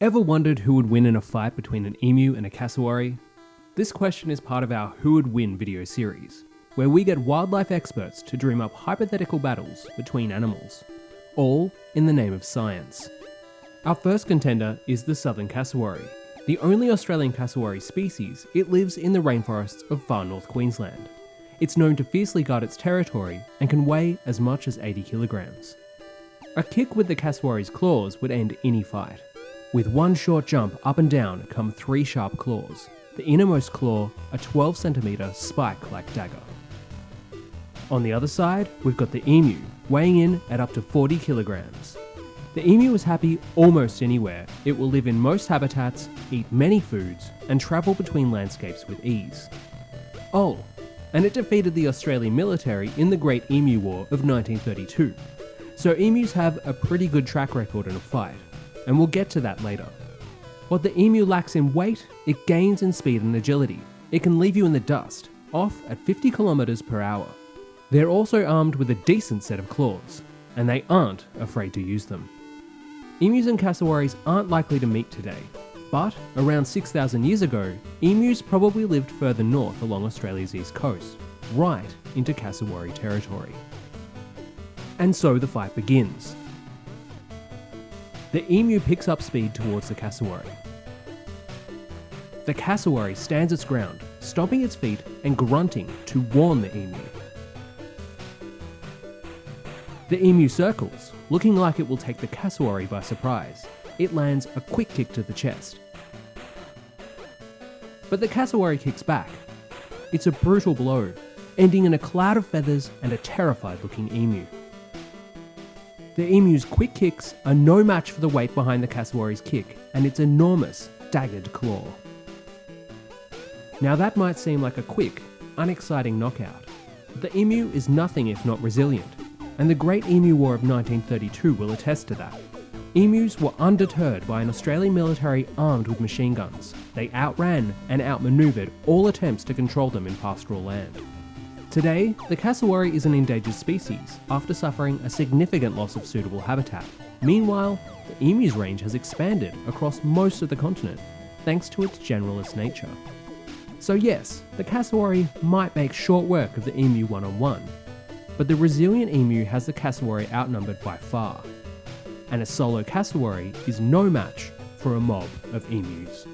Ever wondered who would win in a fight between an emu and a cassowary? This question is part of our Who Would Win video series, where we get wildlife experts to dream up hypothetical battles between animals, all in the name of science. Our first contender is the southern cassowary. The only Australian cassowary species, it lives in the rainforests of far north Queensland. It's known to fiercely guard its territory and can weigh as much as 80 kilograms. A kick with the cassowary's claws would end any fight. With one short jump up and down come three sharp claws, the innermost claw a 12 centimetre spike like dagger. On the other side, we've got the emu, weighing in at up to 40 kilograms. The emu is happy almost anywhere. It will live in most habitats, eat many foods, and travel between landscapes with ease. Oh, and it defeated the Australian military in the Great Emu War of 1932. So emus have a pretty good track record in a fight and we'll get to that later. What the emu lacks in weight, it gains in speed and agility. It can leave you in the dust, off at 50 kilometers per hour. They're also armed with a decent set of claws, and they aren't afraid to use them. Emus and cassowaries aren't likely to meet today, but around 6,000 years ago, emus probably lived further north along Australia's east coast, right into cassowary territory. And so the fight begins, the emu picks up speed towards the cassowary. The cassowary stands its ground, stomping its feet and grunting to warn the emu. The emu circles, looking like it will take the cassowary by surprise. It lands a quick kick to the chest. But the cassowary kicks back. It's a brutal blow, ending in a cloud of feathers and a terrified looking emu. The emu's quick kicks are no match for the weight behind the cassowary's kick and its enormous, daggered claw. Now that might seem like a quick, unexciting knockout, but the emu is nothing if not resilient, and the Great Emu War of 1932 will attest to that. Emus were undeterred by an Australian military armed with machine guns. They outran and outmaneuvered all attempts to control them in pastoral land. Today, the cassowary is an endangered species after suffering a significant loss of suitable habitat. Meanwhile, the emu's range has expanded across most of the continent, thanks to its generalist nature. So yes, the cassowary might make short work of the emu one-on-one, but the resilient emu has the cassowary outnumbered by far, and a solo cassowary is no match for a mob of emus.